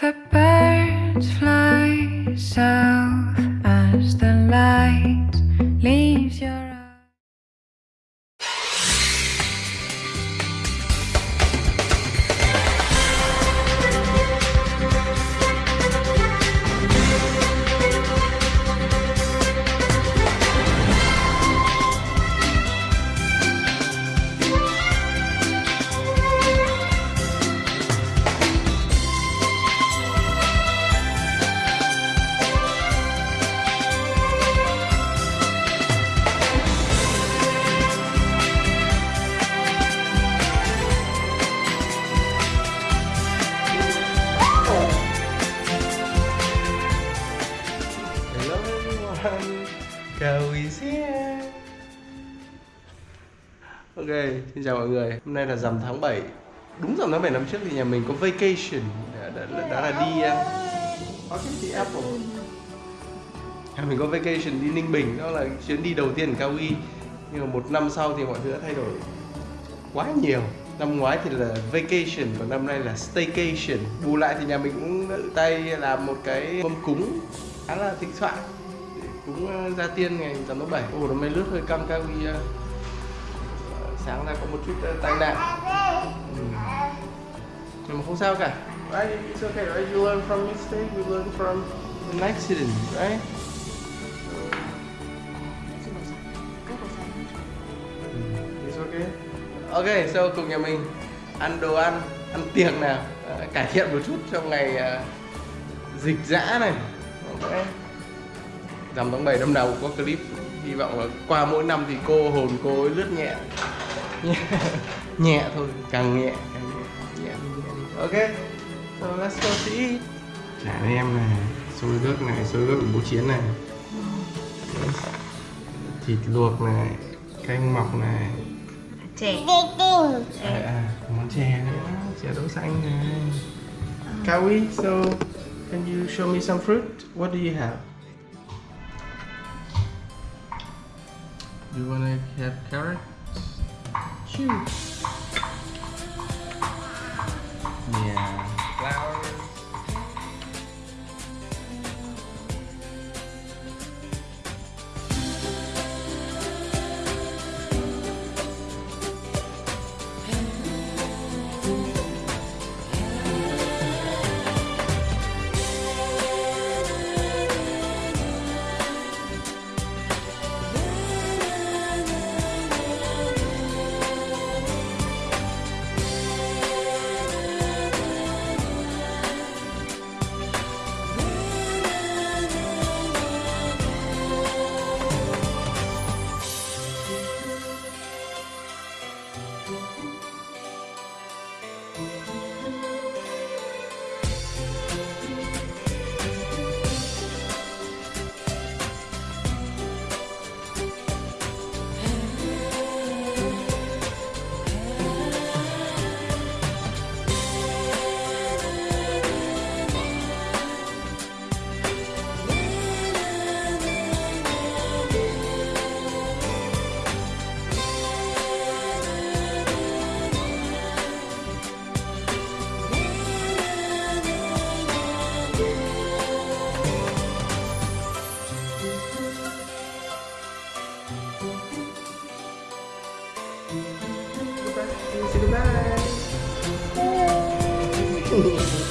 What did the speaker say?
The birds fly south as the light leaves your Cầu is here Ok, xin chào mọi người. Hôm nay là rằm tháng 7 Đúng rằm tháng 7 năm trước thì nhà mình có vacation. Đã, đã, đã, đã là đi uh, Orchid the Apple. Nhà mình có vacation đi Ninh Bình Đó là chuyến đi đầu tiên ở Cao Uy. Nhưng mà một năm sau thì mọi thứ đã thay đổi quá nhiều. Năm ngoái thì là vacation Còn năm nay là staycation. Bù lại thì nhà mình cũng tự tay làm một cái mâm cúng khá là thịnh soạn cúng ờ, gia tiên ngày rằm tháng 7 Ồ, nó mới lướt hơi căng cao vì ờ, sáng ra có một chút ờ, tai nạn ừ. Nhưng mà không sao cả Right, it's okay, right? You learn from mistake, you learn from an accident, right? It's okay. Ok, so cùng nhà mình ăn đồ ăn, ăn tiệc nào Ờ, Cải thiện một chút trong ngày ờ, dịch dã này Ok Rằm tháng 7 năm nào cũng có clip. Hy vọng là qua mỗi năm thì cô hồn cô ấy lướt nhẹ. Nhẹ, nhẹ thôi, càng nhẹ càng nhẹ Nhẹ. Đi, nhẹ đi Ok So let's go to eat. Chả em này, xôi gấc này, xôi của bố Chiến này. Thịt luộc này, canh mọc này. Chè. À, à, món chè nữa, chè đậu xanh này. Kawi, so can you show me some fruit? What do you have? Do you wanna have carrots? Choose. Goodbye. Say goodbye.